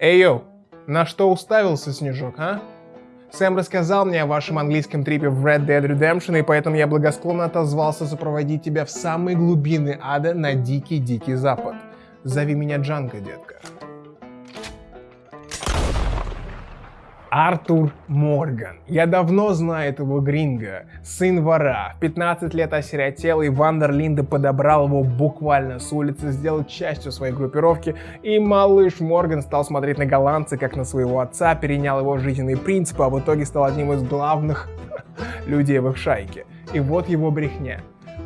Эй, йоу, на что уставился, Снежок, а? Сэм рассказал мне о вашем английском trip е в Red Dead Redemption, и поэтому я благосклонно отозвался сопроводить тебя в самые глубины ада на дикий-дикий запад. Зови меня Джанго, детка. Артур Морган. Я давно знаю этого гринга. Сын вора. В 15 лет осиротел, и Вандерлинда подобрал его буквально с улицы, сделал частью своей группировки, и малыш Морган стал смотреть на голландца, как на своего отца, перенял его жизненные принципы, а в итоге стал одним из главных людей в их шайке. И вот его брехня.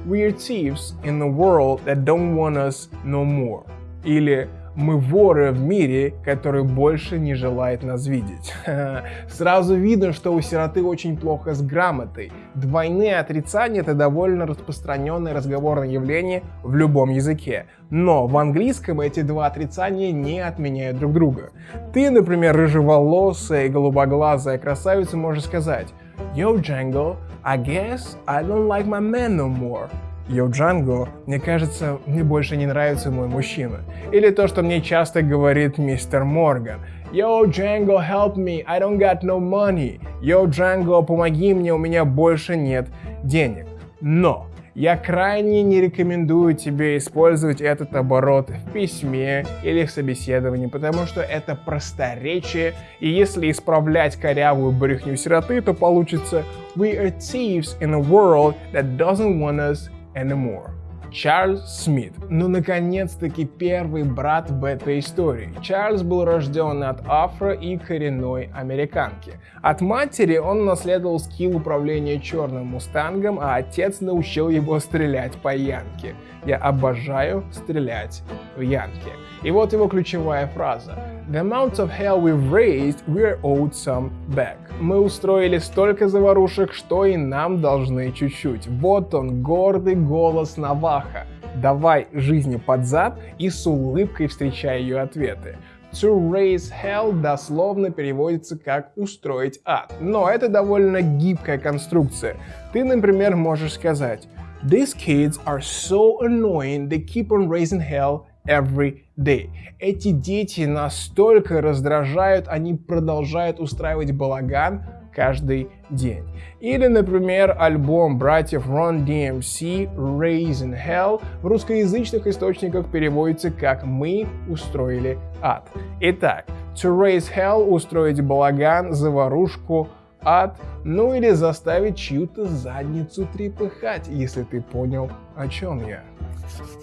We're thieves in the world that don't want us no more. Или мы воры в мире, который больше не желает нас видеть. Сразу видно, что у сироты очень плохо с грамотой. Двойные отрицания — это довольно распространенное разговорное явление в любом языке. Но в английском эти два отрицания не отменяют друг друга. Ты, например, рыжеволосая и голубоглазая красавица можешь сказать «Yo, Django, I guess I don't like my man no more». Йо Джанго, мне кажется, мне больше не нравится мой мужчина. Или то, что мне часто говорит мистер Морган. Yo, Django, help me, I don't got no money. Yo, Django, помоги мне, у меня больше нет денег. Но я крайне не рекомендую тебе использовать этот оборот в письме или в собеседовании, потому что это просторечие, и если исправлять корявую брехню сироты, то получится We are thieves in a world that doesn't want us and more. Чарльз Смит. Ну, наконец-таки первый брат в этой истории. Чарльз был рожден от афро и коренной американки. От матери он наследовал скилл управления черным мустангом, а отец научил его стрелять по янке. Я обожаю стрелять в янке. И вот его ключевая фраза. The amount of hell we've raised, we're owed some back. Мы устроили столько заварушек, что и нам должны чуть-чуть. Вот он, гордый голос Наваха. Давай жизни под зад и с улыбкой встречай ее ответы. To raise hell дословно переводится как устроить ад. Но это довольно гибкая конструкция. Ты, например, можешь сказать These kids are so annoying, they keep on raising hell every day. Эти дети настолько раздражают, они продолжают устраивать балаган каждый день. Или, например, альбом братьев Run DMC Raising Hell в русскоязычных источниках переводится как «Мы устроили ад». Итак, to raise hell – устроить балаган, заварушку, ад, ну или заставить чью-то задницу трепыхать, если ты понял, о чем я.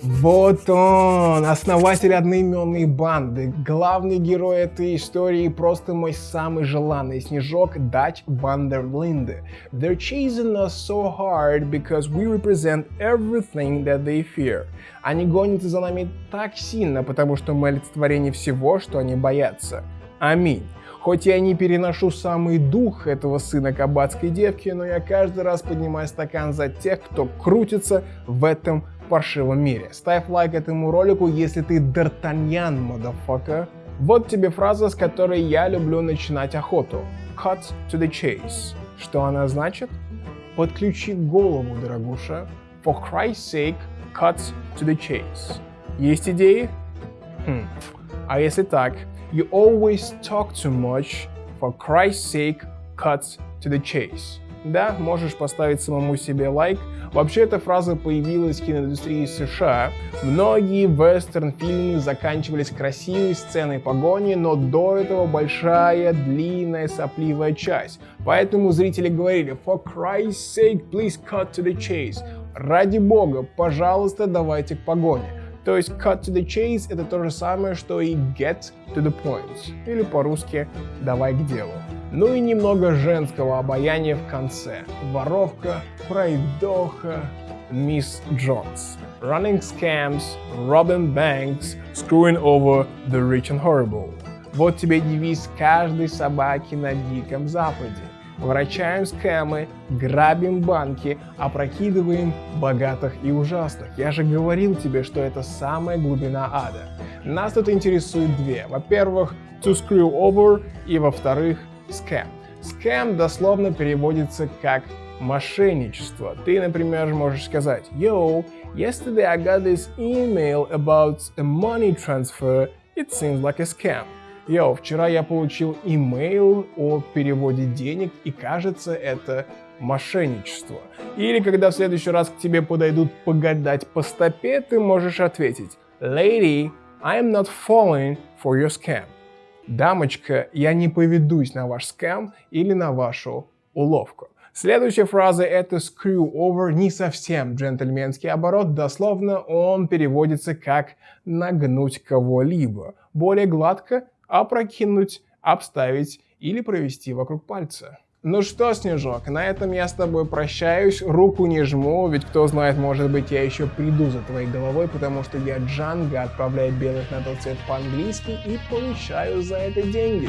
Вот он, основатель одноименной банды, главный герой этой истории, просто мой самый желанный снежок Дач Вандерлинде. They're chasing us so hard because we represent everything that they fear. Они гонятся за нами так сильно, потому что мы олицетворение всего, что они боятся. Аминь. Хоть я не переношу самый дух этого сына кабацкой девки, но я каждый раз поднимаю стакан за тех, кто крутится в этом паршивом мире. Ставь лайк этому ролику, если ты Д'Артаньян, motherfucker. Вот тебе фраза, с которой я люблю начинать охоту. Cut to the chase. Что она значит? Подключи голову, дорогуша. For Christ's sake, cut to the chase. Есть идеи? Хм. А если так? You always talk too much. For Christ's sake, cut to the chase. Да, можешь поставить самому себе лайк. Вообще эта фраза появилась в киноиндустрии США. Многие вестерн-фильмы заканчивались красивой сценой погони, но до этого большая, длинная, сопливая часть. Поэтому зрители говорили «For Christ's sake, please cut to the chase». Ради бога, пожалуйста, давайте к погоне. То есть cut to the chase это то же самое, что и get to the point. Или по-русски давай к делу. Ну и немного женского обаяния в конце. Воровка, пройдоха, мисс Джонс. Running scams, robbing banks, screwing over the rich and horrible. Вот тебе девиз каждой собаки на Диком Западе. Врачаем скэмы, грабим банки, опрокидываем богатых и ужасных. Я же говорил тебе, что это самая глубина ада. Нас тут интересует две. Во-первых, to screw over и во-вторых, scam. Scam дословно переводится как мошенничество. Ты, например, можешь сказать Yo, yesterday I got this email about a money transfer. It seems like a scam. Йоу, вчера я получил имейл о переводе денег, и кажется, это мошенничество. Или когда в следующий раз к тебе подойдут погадать по стопе, ты можешь ответить Lady, I am not falling for your scam. Дамочка, я не поведусь на ваш скам или на вашу уловку. Следующая фраза это screw over, не совсем джентльменский оборот, дословно он переводится как нагнуть кого-либо. Более гладко опрокинуть, обставить или провести вокруг пальца. Ну что, Снежок, на этом я с тобой прощаюсь, руку не жму, ведь кто знает, может быть я еще приду за твоей головой, потому что я Джанга, отправляю белых на тот цвет по-английски и получаю за это деньги.